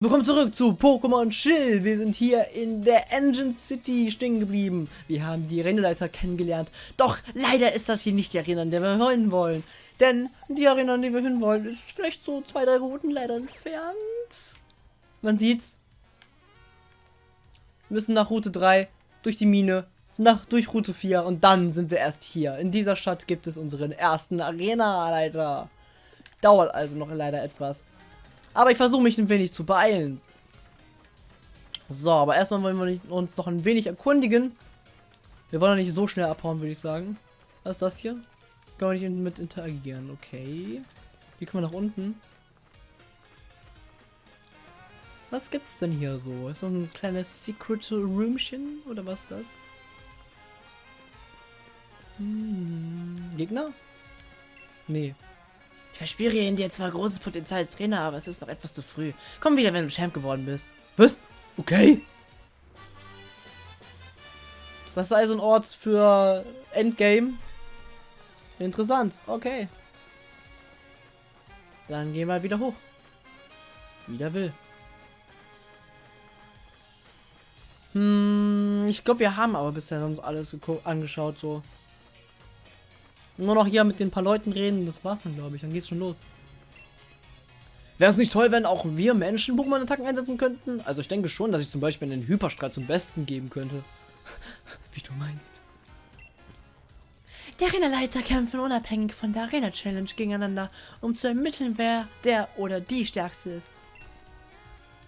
Willkommen zurück zu Pokémon Chill. Wir sind hier in der Engine City stehen geblieben. Wir haben die Arenaleiter kennengelernt. Doch leider ist das hier nicht die Arena, in der wir hin wollen. Denn die Arena, in die wir hin wollen, ist vielleicht so zwei, drei Routen leider entfernt. Man sieht's. Wir müssen nach Route 3, durch die Mine, nach, durch Route 4 und dann sind wir erst hier. In dieser Stadt gibt es unseren ersten Arena-Leiter. Dauert also noch leider etwas. Aber ich versuche mich ein wenig zu beeilen. So, aber erstmal wollen wir uns noch ein wenig erkundigen. Wir wollen nicht so schnell abhauen, würde ich sagen. Was ist das hier? Kann man nicht mit interagieren. Okay. Wie kommen wir nach unten? Was gibt's denn hier so? Ist das ein kleines Secret Roomchen? Oder was ist das? Hm, Gegner? Nee. Ich verspüre in dir zwar großes Potenzial als Trainer, aber es ist noch etwas zu früh. Komm wieder, wenn du Champ geworden bist. Was? Okay. Das ist also ein Ort für Endgame. Interessant. Okay. Dann gehen wir wieder hoch. Wieder will. Hm, ich glaube, wir haben aber bisher sonst alles angeschaut, so. Nur noch hier mit den paar Leuten reden, das war's dann, glaube ich. Dann geht's schon los. Wäre es nicht toll, wenn auch wir Menschen Pokémon-Attacken einsetzen könnten? Also ich denke schon, dass ich zum Beispiel einen Hyperstrahl zum Besten geben könnte. Wie du meinst. Die Arena-Leiter kämpfen unabhängig von der Arena-Challenge gegeneinander, um zu ermitteln, wer der oder die Stärkste ist.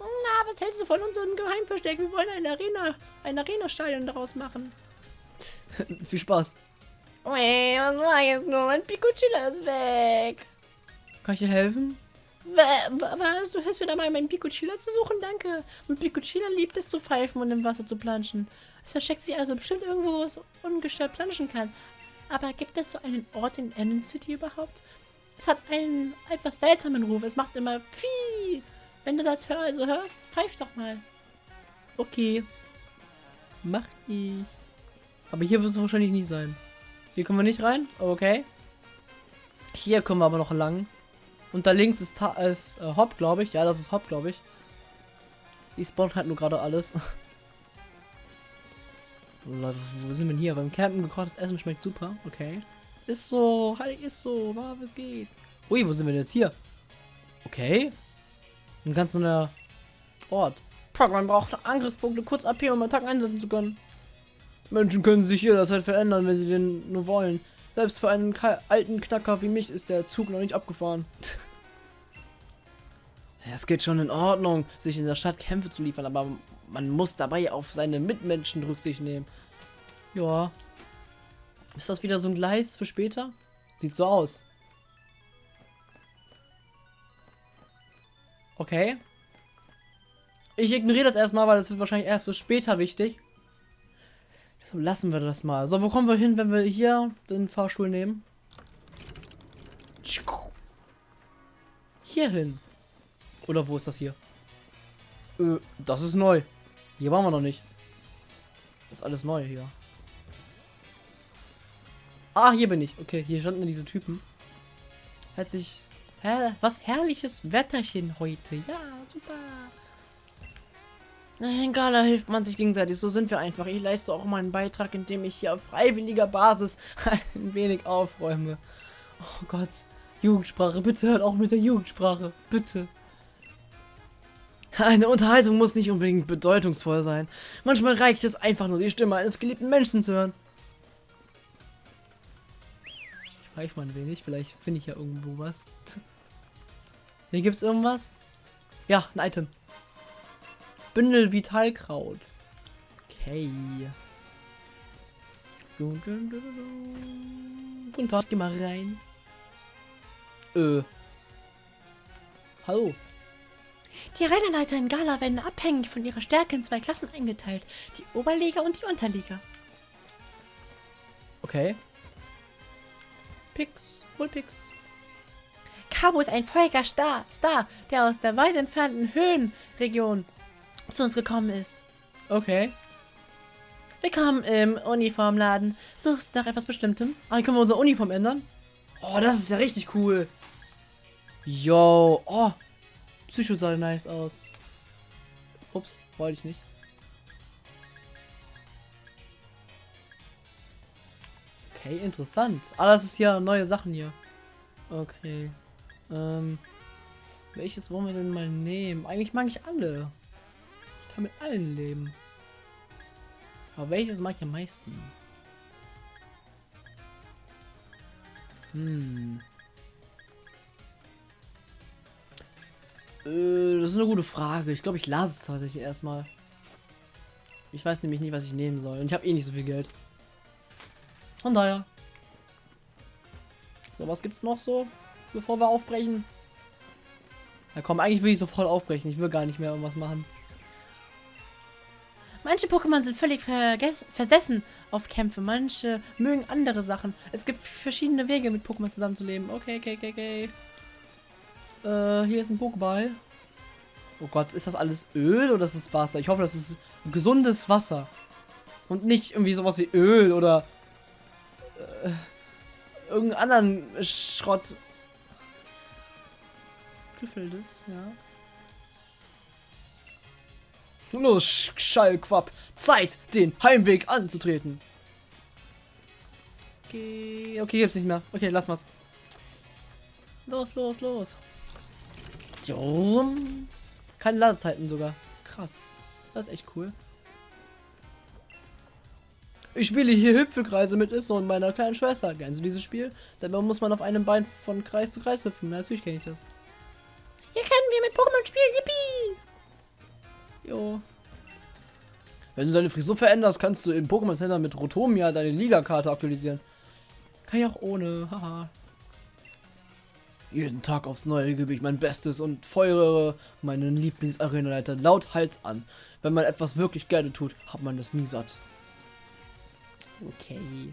Na, was hältst du von unserem Geheimversteck? Wir wollen eine Arena, ein Arena-Stadion daraus machen. Viel Spaß. Weh, was war jetzt nur? Mein Pikuchilla ist weg. Kann ich dir helfen? Was? Du hilfst mir dabei, meinen Pikuchilla zu suchen? Danke. Mein Pikuchilla liebt es zu pfeifen und im Wasser zu planschen. Es versteckt sich also bestimmt irgendwo, wo es ungestört planschen kann. Aber gibt es so einen Ort in Enon City überhaupt? Es hat einen etwas seltsamen Ruf. Es macht immer Pfii. Wenn du das hör also hörst, pfeif doch mal. Okay. Mach ich. Aber hier wird es wahrscheinlich nicht sein. Hier kommen wir nicht rein. Okay. Hier kommen wir aber noch lang. Und da links ist, Ta ist äh, Hop, glaube ich. Ja, das ist Hop, glaube ich. Die spawnt halt nur gerade alles. Leute, wo sind wir denn hier? Beim Campen gekochtes Essen schmeckt super. Okay. Ist so. Halt, ist so. Was geht? Ui, wo sind wir denn jetzt hier? Okay. Ein ganz neuer Ort. Pokémon braucht Angriffspunkte kurz AP, um Attacken einsetzen zu können. Menschen können sich jederzeit verändern, wenn sie den nur wollen. Selbst für einen alten Knacker wie mich ist der Zug noch nicht abgefahren. Es geht schon in Ordnung, sich in der Stadt Kämpfe zu liefern, aber man muss dabei auf seine Mitmenschen Rücksicht nehmen. Ja. Ist das wieder so ein Gleis für später? Sieht so aus. Okay. Ich ignoriere das erstmal, weil das wird wahrscheinlich erst für später wichtig. Deshalb lassen wir das mal. So, wo kommen wir hin, wenn wir hier den Fahrstuhl nehmen? Hier hin. Oder wo ist das hier? Äh, das ist neu. Hier waren wir noch nicht. Das ist alles neu hier. Ah, hier bin ich. Okay, hier standen diese Typen. Sich... Hä? Was herrliches Wetterchen heute. Ja, super. In Gala hilft man sich gegenseitig, so sind wir einfach. Ich leiste auch meinen Beitrag, indem ich hier auf freiwilliger Basis ein wenig aufräume. Oh Gott, Jugendsprache, bitte hört auch mit der Jugendsprache, bitte. Eine Unterhaltung muss nicht unbedingt bedeutungsvoll sein. Manchmal reicht es einfach nur, die Stimme eines geliebten Menschen zu hören. Ich pfeife mal ein wenig, vielleicht finde ich ja irgendwo was. Hier gibt es irgendwas? Ja, ein Item. Bündel Vitalkraut. Okay. Guten Tag, geh mal rein. Äh. Hallo. Die Rennleiter in Gala werden abhängig von ihrer Stärke in zwei Klassen eingeteilt. Die Oberliga und die Unterliga. Okay. Pix. Wohl Pix. Cabo ist ein feuriger Star, Star, der aus der weit entfernten Höhenregion zu uns gekommen ist. Okay. Willkommen im Uniformladen. Suchst nach etwas Bestimmtem? Ah, hier können wir unsere Uniform ändern. Oh, das ist ja richtig cool. Yo. Oh. Psycho sah nice aus. Ups, wollte ich nicht. Okay, interessant. Ah, das ist ja neue Sachen hier. Okay. Ähm, welches wollen wir denn mal nehmen? Eigentlich mag ich alle. Kann mit allen leben. Aber welches mag ich am meisten? Hm. Äh, das ist eine gute Frage. Ich glaube, ich lasse es tatsächlich erstmal. Ich weiß nämlich nicht, was ich nehmen soll. Und ich habe eh nicht so viel Geld. Von daher. So, was gibt's noch so, bevor wir aufbrechen? Na komm, eigentlich will ich sofort aufbrechen. Ich will gar nicht mehr irgendwas machen. Manche Pokémon sind völlig versessen auf Kämpfe, manche mögen andere Sachen. Es gibt verschiedene Wege, mit Pokémon zusammenzuleben. Okay, okay, okay, okay. Äh, hier ist ein Pokéball. Oh Gott, ist das alles Öl oder ist es Wasser? Ich hoffe, das ist gesundes Wasser. Und nicht irgendwie sowas wie Öl oder äh, irgendeinen anderen Schrott. Gefällt es, ja. Los, Schallquapp. Zeit, den Heimweg anzutreten. Okay, okay, jetzt nicht mehr. Okay, lass mal's. Los, los, los. Keine Ladezeiten sogar. Krass. Das ist echt cool. Ich spiele hier Hüpfekreise mit Isso und meiner kleinen Schwester. Kennst du dieses Spiel? Dabei muss man auf einem Bein von Kreis zu Kreis hüpfen. Natürlich kenne ich das. Hier können wir mit Pokémon spielen. Yippie! Jo. Wenn du deine Frisur veränderst, kannst du im Pokémon Center mit Rotomia deine Liga-Karte aktualisieren. Kann ich auch ohne. Haha. Jeden Tag aufs Neue gebe ich mein Bestes und feuere meinen Lieblings-Arena-Leiter laut Hals an. Wenn man etwas wirklich gerne tut, hat man das nie satt. Okay.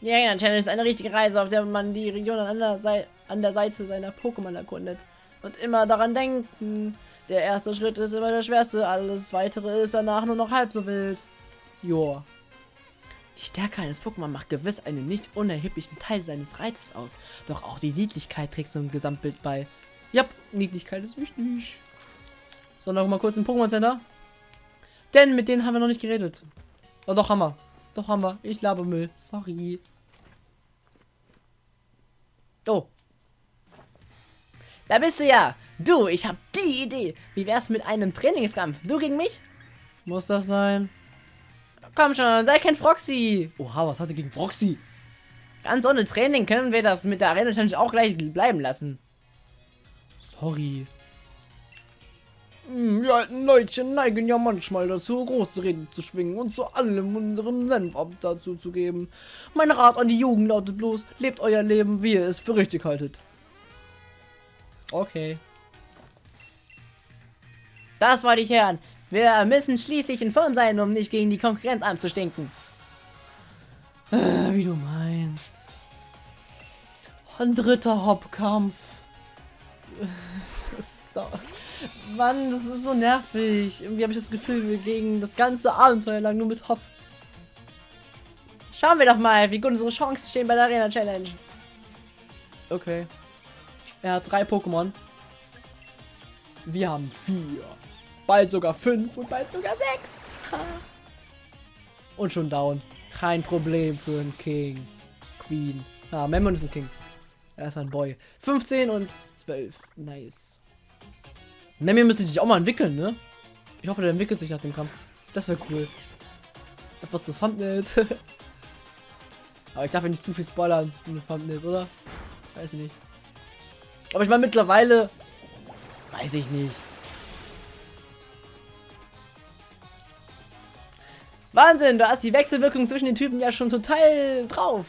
Die Arena Challenge ist eine richtige Reise, auf der man die Region an der, Seite, an der Seite seiner Pokémon erkundet. Und immer daran denken, der erste Schritt ist immer der schwerste, alles weitere ist danach nur noch halb so wild. Joa. Die Stärke eines Pokémon macht gewiss einen nicht unerheblichen Teil seines Reizes aus. Doch auch die Niedlichkeit trägt zum Gesamtbild bei. Ja, Niedlichkeit ist wichtig. So, noch mal kurz im Pokémon Center. Denn mit denen haben wir noch nicht geredet. Oh, doch haben wir. Doch haben wir. Ich labe Müll. Sorry. Oh. Da bist du ja. Du, ich hab die Idee. Wie wär's mit einem Trainingskampf? Du gegen mich? Muss das sein? Komm schon, sei kein Froxy. Oha, was hat er gegen Froxy? Ganz ohne Training können wir das mit der Arena Challenge auch gleich bleiben lassen. Sorry. Hm, wir alten Leutchen neigen ja manchmal dazu, große Reden zu schwingen und zu allem unseren Senf ab dazu zu geben. Mein Rat an die Jugend lautet bloß, lebt euer Leben, wie ihr es für richtig haltet. Okay. Das wollte ich hören. Wir müssen schließlich in Form sein, um nicht gegen die Konkurrenz anzustinken. Äh, wie du meinst. Ein dritter Hauptkampf. da. Mann, das ist so nervig. Irgendwie habe ich das Gefühl, wir gegen das ganze Abenteuer lang nur mit Hop. Schauen wir doch mal, wie gut unsere Chancen stehen bei der Arena Challenge. Okay. Er hat drei Pokémon. Wir haben vier. Bald sogar fünf und bald sogar sechs. und schon down. Kein Problem für einen King. Queen. Ah, Memon ist ein King. Er ist ein Boy. 15 und 12. Nice. Memon müsste sich auch mal entwickeln, ne? Ich hoffe, der entwickelt sich nach dem Kampf. Das wäre cool. Etwas zu Thumbnails. Aber ich darf ja nicht zu viel spoilern in den Thumbnails, oder? Weiß nicht. Aber ich meine, mittlerweile weiß ich nicht. Wahnsinn, da ist die Wechselwirkung zwischen den Typen ja schon total drauf.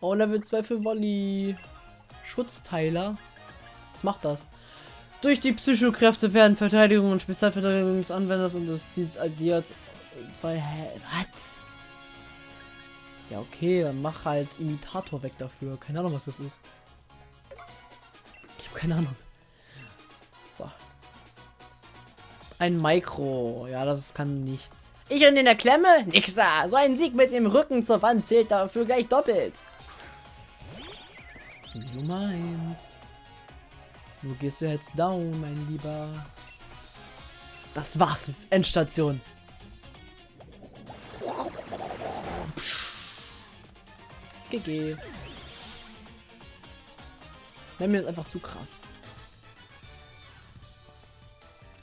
Oh, Level 2 für Volley. Schutzteiler. Was macht das? Durch die Psychokräfte werden Verteidigung und Spezialverteidigung des Anwenders und das Ziels addiert. Zwei. Hä? Was? Ja, okay, dann mach halt Imitator weg dafür. Keine Ahnung, was das ist. Ich habe keine Ahnung. So. Ein Mikro. Ja, das kann nichts. Ich und in der Klemme? Nix. So ein Sieg mit dem Rücken zur Wand zählt dafür gleich doppelt. Du meinst. Wo gehst du jetzt down, mein Lieber? Das war's. Endstation. GG. Mir ist einfach zu krass.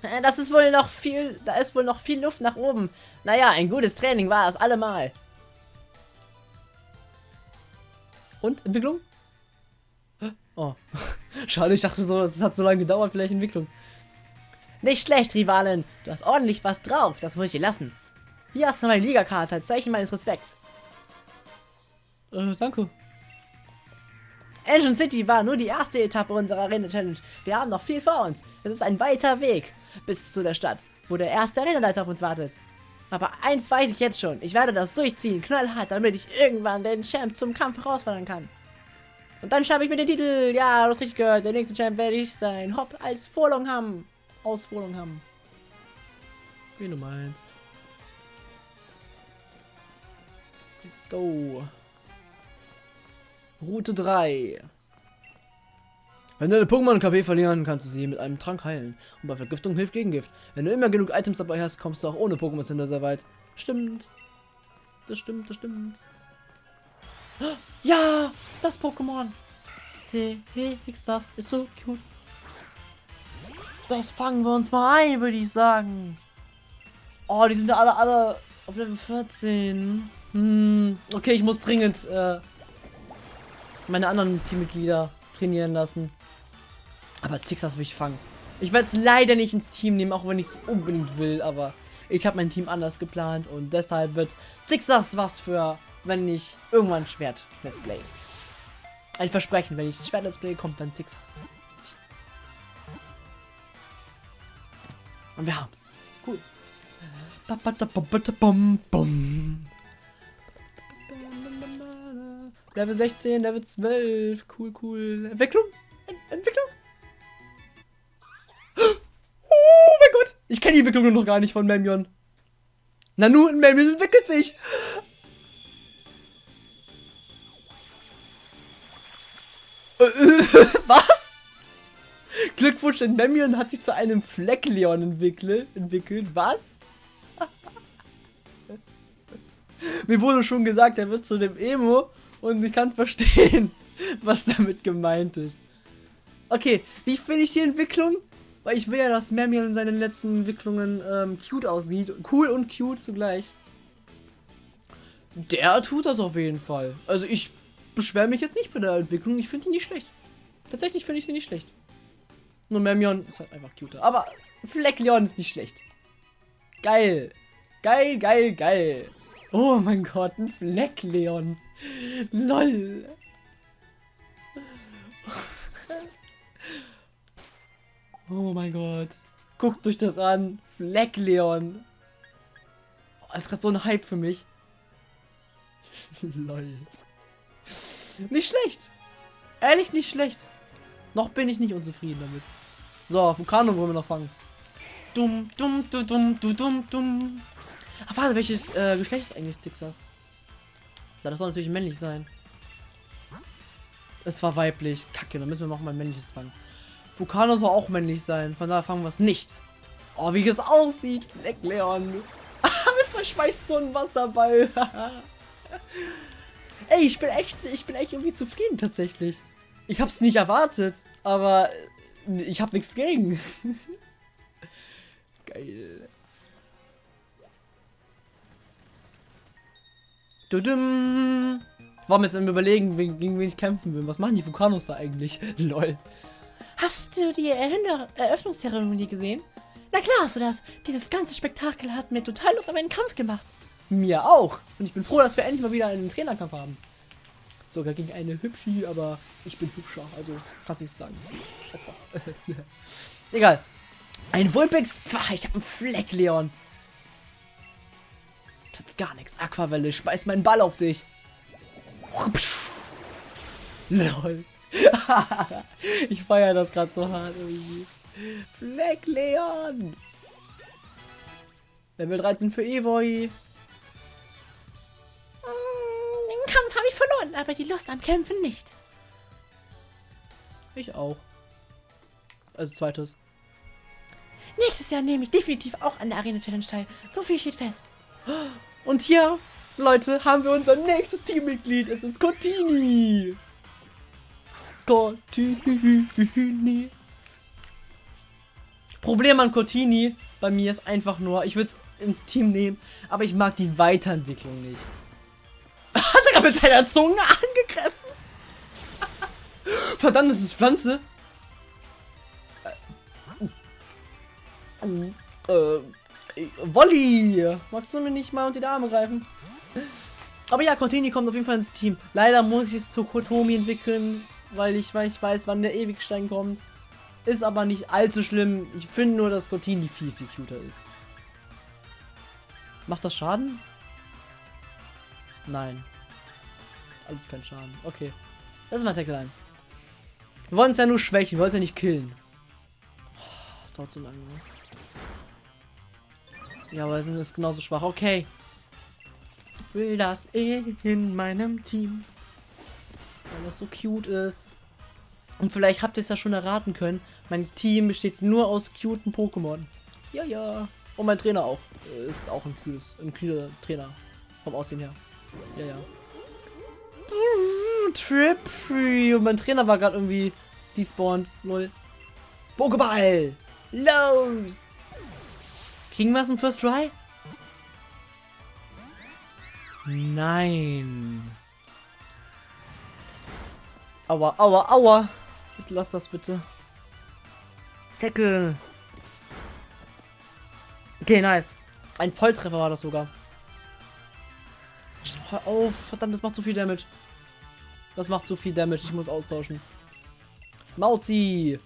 Äh, Das ist wohl noch viel, da ist wohl noch viel Luft nach oben. Naja, ein gutes Training war es allemal. Und? Entwicklung? Oh. Schade, ich dachte so, es hat so lange gedauert, vielleicht Entwicklung. Nicht schlecht, Rivalin. Du hast ordentlich was drauf, das muss ich dir lassen. Hier hast du meine Ligakarte als Zeichen meines Respekts. Äh, danke. Engine City war nur die erste Etappe unserer Arena-Challenge. Wir haben noch viel vor uns. Es ist ein weiter Weg bis zu der Stadt, wo der erste Arenaleiter auf uns wartet. Aber eins weiß ich jetzt schon. Ich werde das durchziehen, knallhart, damit ich irgendwann den Champ zum Kampf herausfordern kann. Und dann schreibe ich mir den Titel. Ja, du hast richtig gehört. Der nächste Champ werde ich sein. Hopp, als Vorlong haben. Aus haben. Wie du meinst. Let's go. Route 3. Wenn deine Pokémon KP verlieren, kannst du sie mit einem Trank heilen. Und bei Vergiftung hilft Gegengift. Wenn du immer genug Items dabei hast, kommst du auch ohne Pokémon Center sehr weit. Stimmt. Das stimmt, das stimmt. Ja, das Pokémon. CHX, das ist so cute. Das fangen wir uns mal ein, würde ich sagen. Oh, die sind ja alle, alle auf Level 14. Hm, okay, ich muss dringend äh, meine anderen Teammitglieder trainieren lassen. Aber Zixas will ich fangen. Ich werde es leider nicht ins Team nehmen, auch wenn ich es unbedingt will, aber ich habe mein Team anders geplant und deshalb wird Zixas was für, wenn ich irgendwann Schwert Let's Play. Ein Versprechen, wenn ich Schwert Let's Play, kommt dann Zixas. Und wir haben's. Cool. Level 16, Level 12. Cool, cool. Entwicklung? Ent Entwicklung? Oh mein Gott. Ich kenne die Entwicklung noch gar nicht von Memion. Nanu und Memion entwickelt sich. Was? Glückwunsch, denn Memion hat sich zu einem Fleckleon entwickelt. entwickelt. Was? Mir wurde schon gesagt, er wird zu dem Emo und ich kann verstehen, was damit gemeint ist. Okay, wie finde ich die Entwicklung? Weil ich will ja, dass Memion in seinen letzten Entwicklungen ähm, cute aussieht. Cool und cute zugleich. Der tut das auf jeden Fall. Also ich beschwere mich jetzt nicht bei der Entwicklung. Ich finde die nicht schlecht. Tatsächlich finde ich sie nicht schlecht. Nur Memion ist halt einfach cuter. Aber Fleckleon ist nicht schlecht. Geil. Geil, geil, geil. Oh mein Gott, ein Fleckleon. LOL. Oh mein Gott. Guckt euch das an. Fleckleon. Oh, das ist gerade so ein Hype für mich. LOL. Nicht schlecht. Ehrlich nicht schlecht. Noch bin ich nicht unzufrieden damit. So, Vulkano wollen wir noch fangen. Dumm, dumm, dumm, dumm, dumm, dumm. Ach, warte, welches äh, Geschlecht ist eigentlich Zixas? Ja, das soll natürlich männlich sein. Es war weiblich. Kacke, dann müssen wir noch mal ein männliches fangen. Vulkano soll auch männlich sein. Von daher fangen wir es nicht. Oh, wie es aussieht. Fleckleon. Man schmeißt so einen Wasserball. Ey, ich bin echt, ich bin echt irgendwie zufrieden tatsächlich. Ich hab's nicht erwartet, aber ich hab nichts gegen. Geil. Dudum. Warum jetzt am überlegen, gegen wen ich kämpfen will? Was machen die Vulkanos da eigentlich? Lol. Hast du die Erhinder Eröffnungszeremonie gesehen? Na klar hast du das. Dieses ganze Spektakel hat mir total Lust auf einen Kampf gemacht. Mir auch. Und ich bin froh, dass wir endlich mal wieder einen Trainerkampf haben. Sogar gegen eine Hübschi, aber ich bin hübscher, also kannst nichts sagen. Egal. Ein Vulpix. Pfah, ich hab einen Fleck, Leon. Kannst gar nichts. Aquavelle, schmeiß meinen Ball auf dich. Lol. ich feiere das gerade so hart irgendwie. Fleck Leon. Level 13 für Evoy. Mm, Den Kampf habe ich verloren, aber die Lust am Kämpfen nicht. Ich auch. Also zweites. Nächstes Jahr nehme ich definitiv auch an der Arena Challenge teil. So viel steht fest. Und hier, Leute, haben wir unser nächstes Teammitglied. Es ist Cortini. Cortini. Problem an Cortini bei mir ist einfach nur, ich würde es ins Team nehmen, aber ich mag die Weiterentwicklung nicht. Hat er gerade mit seiner Zunge angegriffen? Verdammt, das ist Pflanze. Äh, äh, Wolli! Magst du mir nicht mal unter die Arme greifen? Aber ja, Cortini kommt auf jeden Fall ins Team. Leider muss ich es zu Kotomi entwickeln, weil ich, weil ich weiß, wann der Ewigstein kommt. Ist aber nicht allzu schlimm. Ich finde nur, dass Cortini viel, viel cuter ist. Macht das Schaden? Nein. Alles kein Schaden. Okay. Das ist mein Tackle Wir wollen es ja nur schwächen, wir wollen es ja nicht killen. Oh, das dauert so lange. Ne? Ja, aber sind es genauso schwach. Okay. Ich will das eh in meinem Team. Weil das so cute ist. Und vielleicht habt ihr es ja schon erraten können. Mein Team besteht nur aus cuten Pokémon. Ja, ja. Und mein Trainer auch. Ist auch ein cutes, ein cuter Trainer. Vom Aussehen her. Ja, ja. Trippy. Und mein Trainer war gerade irgendwie despawned. Lol. Pokéball. Los. Kriegen wir es im First Try? Nein. Aua, aua, aua. Bitte lass das bitte. Tackle. Okay, nice. Ein Volltreffer war das sogar. Hör auf. Verdammt, das macht zu viel Damage. Das macht zu viel Damage. Ich muss austauschen. Mauzi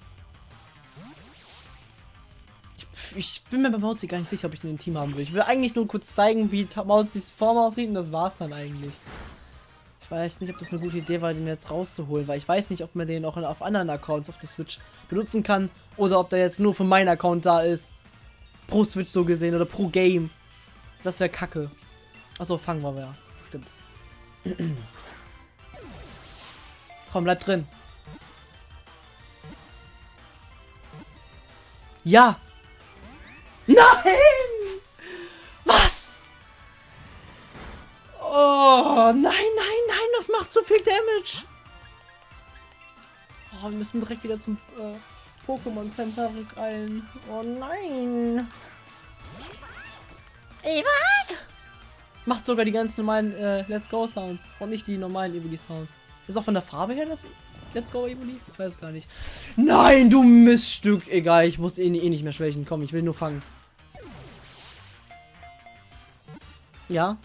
ich bin mir bei Mauzi gar nicht sicher, ob ich im Team haben will. Ich will eigentlich nur kurz zeigen, wie Mauzis Form aussieht und das war's dann eigentlich. Ich weiß nicht, ob das eine gute Idee war, den jetzt rauszuholen, weil ich weiß nicht, ob man den auch auf anderen Accounts auf der Switch benutzen kann oder ob der jetzt nur für meinen Account da ist. Pro Switch so gesehen oder pro Game. Das wäre kacke. Achso, fangen wir ja. Stimmt. Komm, bleib drin. Ja! Nein! Was? Oh, nein, nein, nein, das macht zu viel Damage. Oh, wir müssen direkt wieder zum äh, Pokémon Center rückeilen. Oh nein. Eva? Macht sogar die ganz normalen äh, Let's Go Sounds und nicht die normalen Evoli Sounds. Ist auch von der Farbe her das Let's Go Evoli? Ich weiß gar nicht. Nein, du Miststück. Egal, ich muss eh, eh nicht mehr schwächen. Komm, ich will nur fangen. Ja.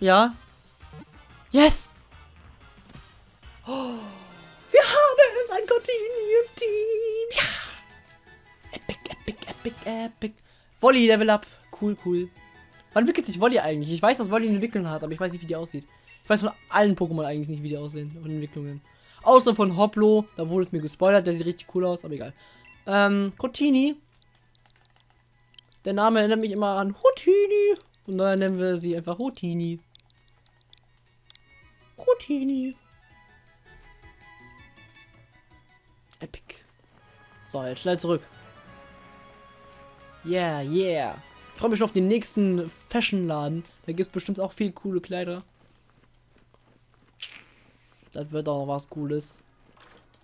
Ja. Yes! Oh, wir haben uns ein Continue-Team. Ja! Epic, epic, epic, epic. Wolli, Level Up. Cool, cool. Wann entwickelt sich Wolli eigentlich? Ich weiß, dass Wolli eine Entwicklung hat, aber ich weiß nicht, wie die aussieht. Ich weiß von allen Pokémon eigentlich nicht, wie die aussehen. Von Entwicklungen. Außer von Hoplo. Da wurde es mir gespoilert. Der sieht richtig cool aus, aber egal. Ähm, Cotini. Der Name erinnert mich immer an Hutini. Von daher nennen wir sie einfach Rotini. Rotini. Epic. So, jetzt schnell zurück. Yeah, yeah. Ich freue mich schon auf den nächsten Fashion-Laden. Da gibt es bestimmt auch viel coole Kleider. Das wird auch was Cooles.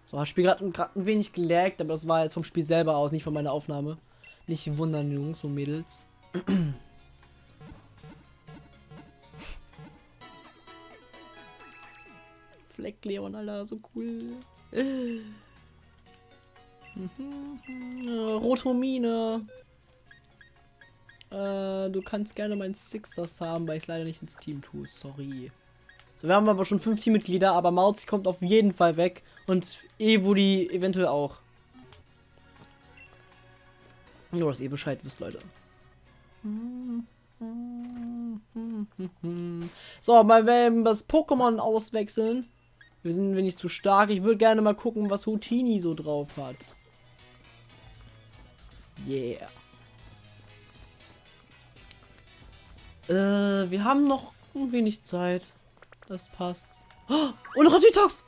So, das Spiel gerade ein wenig gelaggt, aber das war jetzt vom Spiel selber aus, nicht von meiner Aufnahme. Nicht wundern, Jungs und Mädels. Fleck Leon, Alter, so cool. Äh. Rotomine. Äh, du kannst gerne mein Sixers haben, weil ich es leider nicht ins Team tue. Sorry. So, wir haben aber schon fünf Teammitglieder, aber Mauzi kommt auf jeden Fall weg. Und Evoli eventuell auch. Nur, dass ihr Bescheid wisst, Leute. So, mal wenn wir das Pokémon auswechseln. Wir sind wenig zu stark. Ich würde gerne mal gucken, was Houtini so drauf hat. Yeah. Äh, wir haben noch ein wenig Zeit. Das passt. Oh, und Ratitox!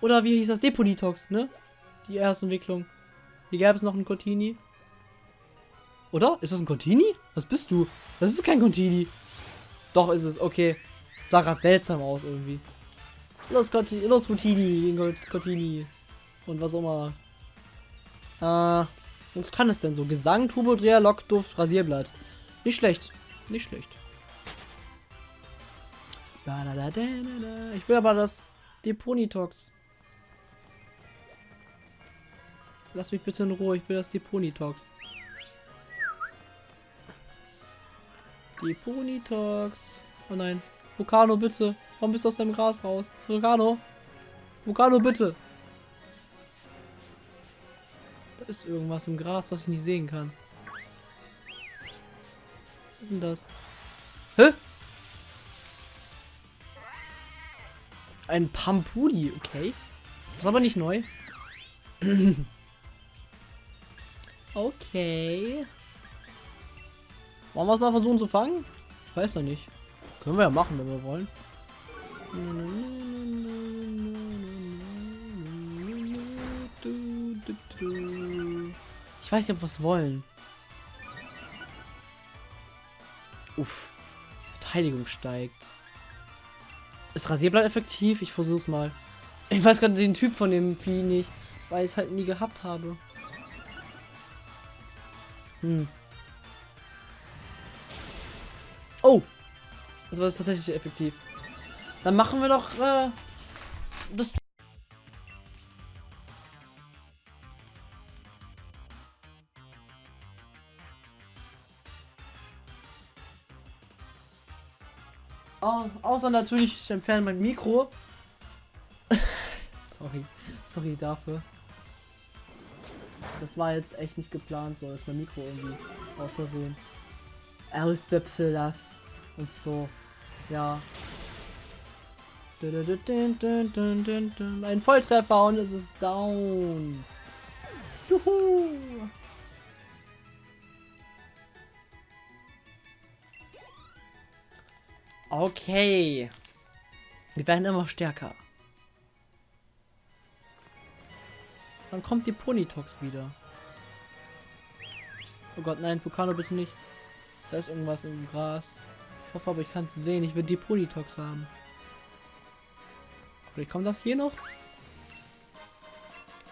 Oder wie hieß das? Deponitox, ne? Die erste Entwicklung. Hier gäbe es noch einen Cortini. Oder? Ist das ein Cortini? Was bist du? Das ist kein Cortini. Doch, ist es. Okay. Sah gerade seltsam aus irgendwie. Los, Cortini. Los, Cortini. Cortini. Und was auch immer. Äh, was kann es denn so? Gesang, Turbodreher, Lockduft, Rasierblatt. Nicht schlecht. Nicht schlecht. Ich will aber das Deponitox. Lass mich bitte in Ruhe, ich will das Deponitox. Deponitox. Oh nein. Vulcano, bitte. Warum bist du aus deinem Gras raus? Vulcano. Vulcano, bitte. Da ist irgendwas im Gras, das ich nicht sehen kann. Was ist denn das? Hä? Ein Pampudi, okay. Ist aber nicht neu. okay. Wollen wir es mal versuchen zu fangen? Ich weiß ja nicht. Können wir ja machen, wenn wir wollen. Ich weiß nicht, ob wir es wollen. Uff. Verteidigung steigt. Ist Rasierblatt effektiv? Ich versuch's mal. Ich weiß gerade den Typ von dem Vieh nicht, weil ich es halt nie gehabt habe. Hm. Oh! Das war tatsächlich effektiv. Dann machen wir doch äh, das. Oh, außer natürlich, ich entferne mein Mikro. sorry. Sorry dafür. Das war jetzt echt nicht geplant, so ist mein Mikro irgendwie aus Versehen. Das und so. Ja. Ein Volltreffer und es ist down. Juhu. Okay. Wir werden immer stärker. Wann kommt die Ponytox wieder? Oh Gott, nein, Vulcano bitte nicht. Da ist irgendwas im Gras. Ich hoffe aber, ich kann es sehen. Ich will die Ponytox haben. Vielleicht kommt das hier noch.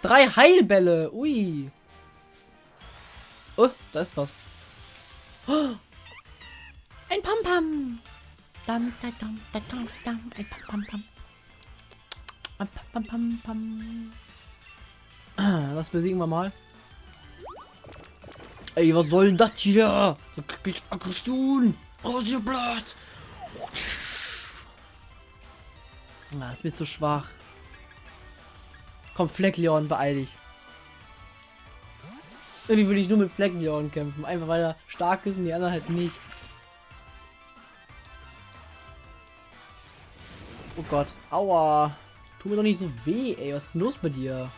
Drei Heilbälle. Ui. Oh, da ist was. Oh. Ein Pam-Pam. Dam, da, dam, da, dam, dam. Ein Pam-Pam-Pam. Ein Pam-Pam-Pam. Was besiegen wir mal? Ey, was soll denn das hier? So krieg Aggression. Rasierblatt. Ah, ist mir zu schwach. Komm, Fleckleon, beeil dich. Irgendwie würde ich nur mit Fleckleon kämpfen. Einfach weil er stark ist und die anderen halt nicht. Oh Gott. Aua. Tu mir doch nicht so weh, ey. Was ist los bei dir?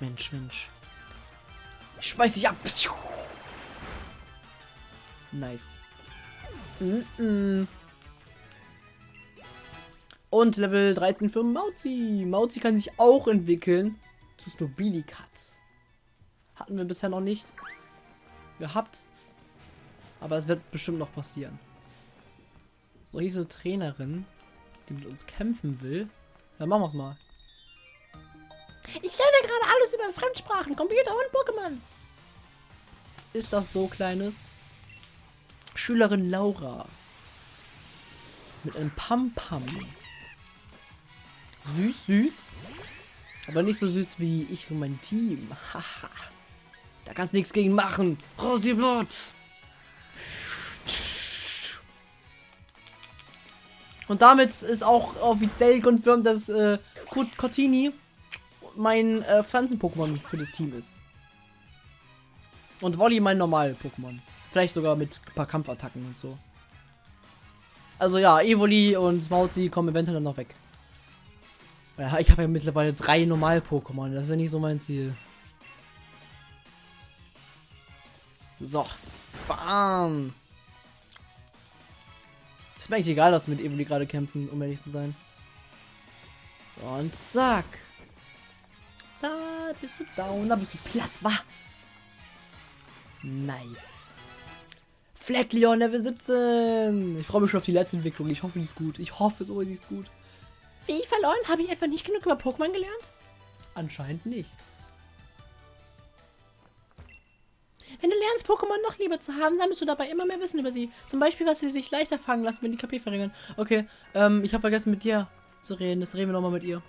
Mensch, Mensch. Ich schmeiß dich ab. Nice. Mm -mm. Und Level 13 für Mauzi. Mauzi kann sich auch entwickeln zu Snobilikat. Hatten wir bisher noch nicht gehabt. Aber es wird bestimmt noch passieren. So, hier ist eine Trainerin, die mit uns kämpfen will. Dann machen wir es mal. Ich lerne gerade alles über Fremdsprachen, Computer und Pokémon. Ist das so, Kleines? Schülerin Laura. Mit einem Pam-Pam. Süß, süß. Aber nicht so süß wie ich und mein Team. Haha. da kannst du nichts gegen machen. Rosiblut. Und damit ist auch offiziell confirmed, dass äh, Cortini mein äh, Pflanzen-Pokémon für das Team ist. Und Wolli mein normal Pokémon. Vielleicht sogar mit ein paar Kampfattacken und so. Also ja, Evoli und Mauzi kommen eventuell noch weg. Ich habe ja mittlerweile drei Normal-Pokémon. Das ist ja nicht so mein Ziel. So. Bam. Ist mir eigentlich egal, dass wir mit Evoli gerade kämpfen, um ehrlich zu sein. Und zack. Da bist du down, da bist du platt, wa? Nice. Fleckleon Level 17. Ich freue mich schon auf die letzte Entwicklung. Ich hoffe, die ist gut. Ich hoffe so, ist gut. Wie ich verloren? Habe ich etwa nicht genug über Pokémon gelernt? Anscheinend nicht. Wenn du lernst, Pokémon noch lieber zu haben, sammelst du dabei immer mehr Wissen über sie. Zum Beispiel, was sie sich leichter fangen lassen, wenn die KP verringern. Okay, ähm, ich habe vergessen mit dir zu reden. Das reden wir nochmal mit ihr.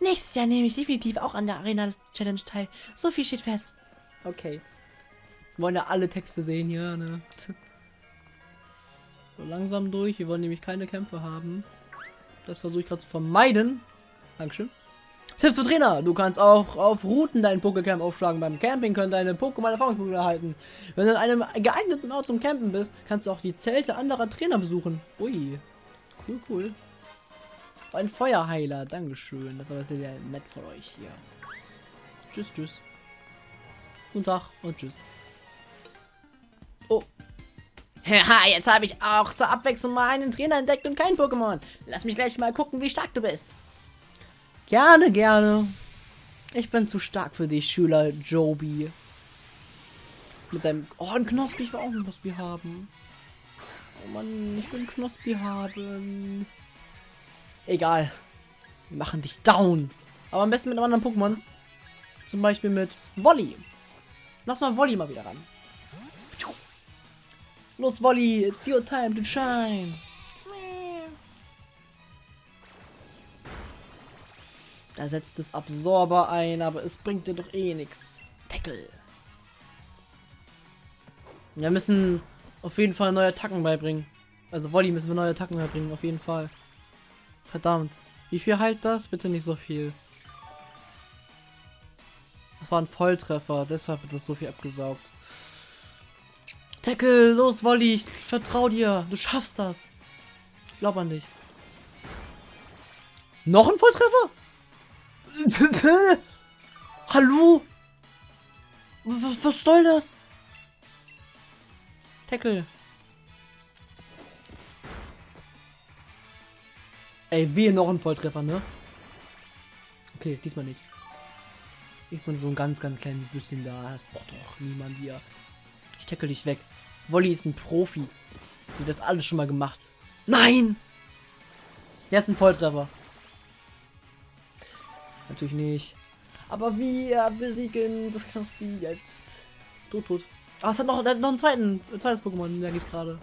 Nächstes Jahr nehme ich definitiv auch an der Arena Challenge teil. So viel steht fest. Okay. Wollen ja alle Texte sehen hier, ne? So langsam durch. Wir wollen nämlich keine Kämpfe haben. Das versuche ich gerade zu vermeiden. Dankeschön. Tipps für Trainer. Du kannst auch auf Routen deinen Pokécamp aufschlagen. Beim Camping können deine Pokémon Erfahrungspunkte erhalten. Wenn du an einem geeigneten Ort zum Campen bist, kannst du auch die Zelte anderer Trainer besuchen. Ui. Cool, cool. Ein Feuerheiler. Dankeschön. Das ist aber sehr nett von euch hier. Tschüss, tschüss. Guten Tag und tschüss. Oh. Haha, jetzt habe ich auch zur Abwechslung mal einen Trainer entdeckt und kein Pokémon. Lass mich gleich mal gucken, wie stark du bist. Gerne, gerne. Ich bin zu stark für dich, Schüler Joby. Mit deinem... Oh, ein Knospi. Ich will auch ein Knospi haben. Oh Mann, ich will ein Knospi haben. Egal. Wir machen dich down. Aber am besten mit einem anderen Pokémon. Zum Beispiel mit Wolli. Lass mal Wolli mal wieder ran. Los, Wolli, it's your time to shine. Da setzt das Absorber ein, aber es bringt dir doch eh nichts. Tackle. Wir müssen auf jeden Fall neue Attacken beibringen. Also Wolli müssen wir neue Attacken beibringen, auf jeden Fall. Verdammt. Wie viel heilt das? Bitte nicht so viel. Das war ein Volltreffer, deshalb wird das so viel abgesaugt. Tackle, los Wolli, ich vertrau dir. Du schaffst das. Ich glaube an dich. Noch ein Volltreffer? Hallo? Was, was soll das? Tackle. Ey, wir noch ein Volltreffer, ne? Okay, diesmal nicht. Ich bin so ein ganz, ganz kleines bisschen da. Das braucht doch niemand hier. Ich tackle dich weg. Wolli ist ein Profi. Die das alles schon mal gemacht. Nein! Jetzt ein Volltreffer. Natürlich nicht. Aber wir besiegen das Knospi jetzt. Tot, tot. Ah, es hat noch, noch einen zweiten, ein zweites Pokémon, merke ich gerade.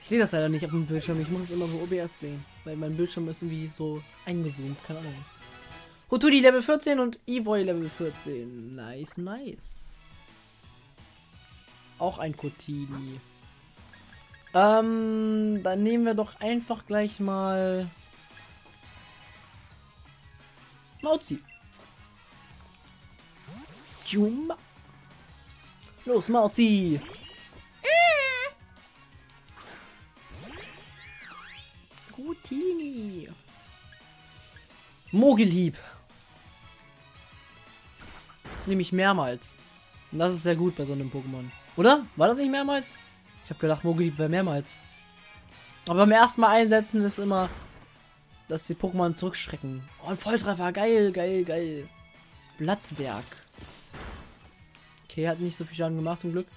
Ich sehe das leider nicht auf dem Bildschirm. Ich muss es immer so OBS sehen. Weil mein Bildschirm ist irgendwie so eingezoomt. Keine Ahnung. Hutudi Level 14 und Evoy Level 14. Nice, nice. Auch ein Kotini. Ähm, dann nehmen wir doch einfach gleich mal Mauzi. Jumba. Los, Mauzi. Routini. Mogelhieb. Das ist nämlich mehrmals. Und das ist sehr gut bei so einem Pokémon. Oder? War das nicht mehrmals? Ich habe gedacht, Mogelhieb wäre mehrmals. Aber beim ersten Mal einsetzen ist immer, dass die Pokémon zurückschrecken. Oh, ein Volltreffer. Geil, geil, geil. Platzwerk. Okay, hat nicht so viel Schaden gemacht, zum Glück.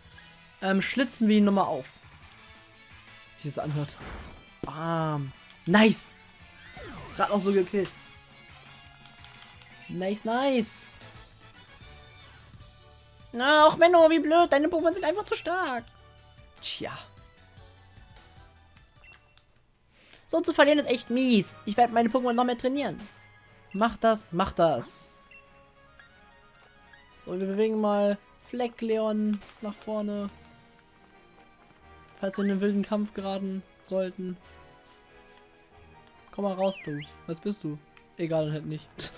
Ähm, schlitzen wir ihn nochmal auf. Wie es anhört. Bam. Nice. Gerade auch so gekillt. Nice, nice. Ach, Menno, wie blöd. Deine Pokémon sind einfach zu stark. Tja. So zu verlieren ist echt mies. Ich werde meine Pokémon noch mehr trainieren. Mach das, mach das. Und wir bewegen mal Fleckleon nach vorne. Falls wir in einen wilden Kampf geraten sollten. Komm mal raus, du. Was bist du? Egal, halt nicht.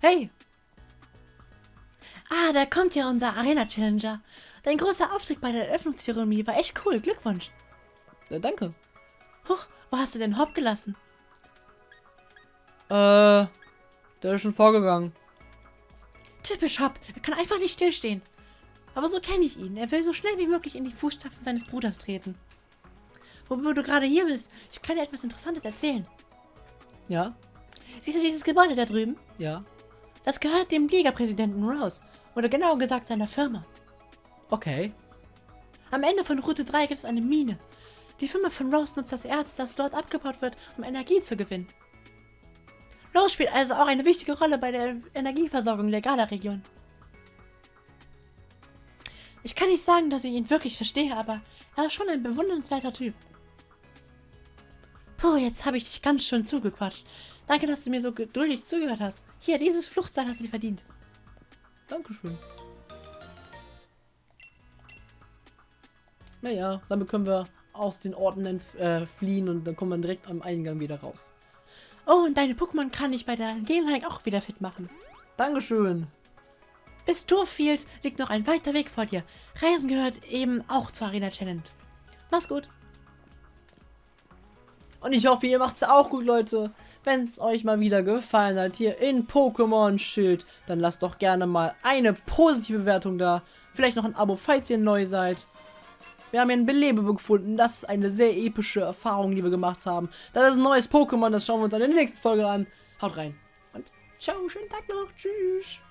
Hey! Ah, da kommt ja unser Arena-Challenger. Dein großer Auftritt bei der Eröffnungszeremonie war echt cool. Glückwunsch. Ja, danke. Huch, wo hast du denn Hopp gelassen? Äh, der ist schon vorgegangen. Typisch Hopp. Er kann einfach nicht stillstehen. Aber so kenne ich ihn. Er will so schnell wie möglich in die Fußstapfen seines Bruders treten. Wo du gerade hier bist, ich kann dir etwas Interessantes erzählen. Ja, Siehst du dieses Gebäude da drüben? ja. Das gehört dem Liga-Präsidenten Rose. Oder genauer gesagt seiner Firma. Okay. Am Ende von Route 3 gibt es eine Mine. Die Firma von Rose nutzt das Erz, das dort abgebaut wird, um Energie zu gewinnen. Rose spielt also auch eine wichtige Rolle bei der Energieversorgung der Gala-Region. Ich kann nicht sagen, dass ich ihn wirklich verstehe, aber er ist schon ein bewundernswerter Typ. Puh, jetzt habe ich dich ganz schön zugequatscht. Danke, dass du mir so geduldig zugehört hast. Hier, dieses Fluchtseil hast du dir verdient. Dankeschön. Naja, damit können wir aus den Orten äh, fliehen und dann kommt man direkt am Eingang wieder raus. Oh, und deine Pokémon kann ich bei der Gelegenheit auch wieder fit machen. Dankeschön. Bis Turfield liegt noch ein weiter Weg vor dir. Reisen gehört eben auch zur Arena Challenge. Mach's gut. Und ich hoffe, ihr macht's auch gut, Leute. Wenn es euch mal wieder gefallen hat hier in Pokémon Schild, dann lasst doch gerne mal eine positive Bewertung da. Vielleicht noch ein Abo, falls ihr neu seid. Wir haben hier ein Belebebe gefunden. Das ist eine sehr epische Erfahrung, die wir gemacht haben. Das ist ein neues Pokémon, das schauen wir uns dann in der nächsten Folge an. Haut rein. Und ciao, schönen Tag noch. Tschüss.